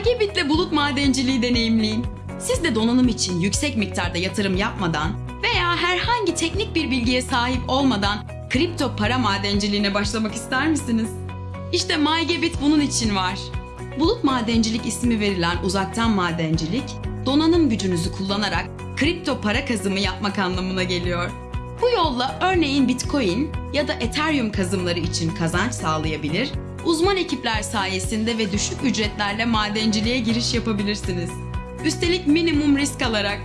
MyGabit'le bulut madenciliği deneyimleyin. Siz de donanım için yüksek miktarda yatırım yapmadan veya herhangi teknik bir bilgiye sahip olmadan kripto para madenciliğine başlamak ister misiniz? İşte MyGabit bunun için var. Bulut madencilik ismi verilen uzaktan madencilik, donanım gücünüzü kullanarak kripto para kazımı yapmak anlamına geliyor. Bu yolla örneğin Bitcoin ya da Ethereum kazımları için kazanç sağlayabilir, uzman ekipler sayesinde ve düşük ücretlerle madenciliğe giriş yapabilirsiniz. Üstelik minimum risk alarak.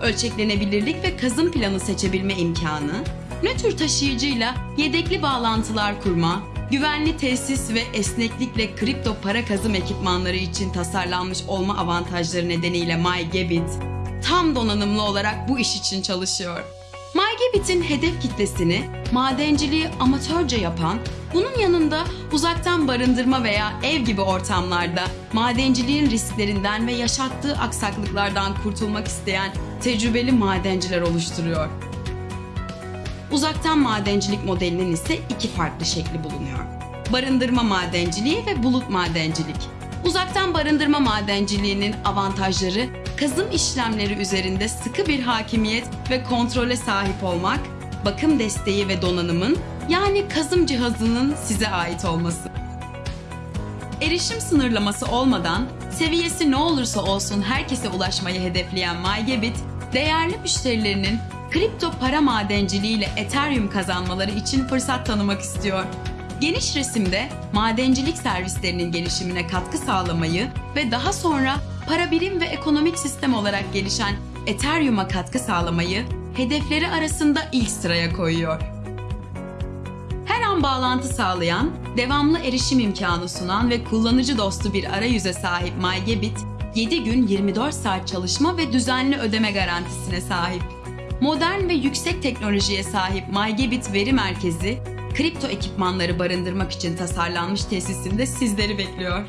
Ölçeklenebilirlik ve kazım planı seçebilme imkanı, nötr taşıyıcıyla yedekli bağlantılar kurma, güvenli tesis ve esneklikle kripto para kazım ekipmanları için tasarlanmış olma avantajları nedeniyle MyGabit tam donanımlı olarak bu iş için çalışıyor. MyGabit'in hedef kitlesini madenciliği amatörce yapan, bunun yanında uzaktan barındırma veya ev gibi ortamlarda madenciliğin risklerinden ve yaşattığı aksaklıklardan kurtulmak isteyen tecrübeli madenciler oluşturuyor. Uzaktan madencilik modelinin ise iki farklı şekli bulunuyor. Barındırma madenciliği ve bulut madencilik. Uzaktan barındırma madenciliğinin avantajları kazım işlemleri üzerinde sıkı bir hakimiyet ve kontrole sahip olmak, bakım desteği ve donanımın yani kazım cihazının size ait olması. Erişim sınırlaması olmadan seviyesi ne olursa olsun herkese ulaşmayı hedefleyen MyGabit, değerli müşterilerinin kripto para madenciliğiyle Ethereum kazanmaları için fırsat tanımak istiyor. Geniş resimde madencilik servislerinin gelişimine katkı sağlamayı ve daha sonra para birim ve ekonomik sistem olarak gelişen Ethereum'a katkı sağlamayı hedefleri arasında ilk sıraya koyuyor. Bağlantı sağlayan, devamlı erişim imkanı sunan ve kullanıcı dostu bir arayüze sahip MyGabit, 7 gün 24 saat çalışma ve düzenli ödeme garantisine sahip. Modern ve yüksek teknolojiye sahip MyGabit veri merkezi, kripto ekipmanları barındırmak için tasarlanmış tesisinde sizleri bekliyor.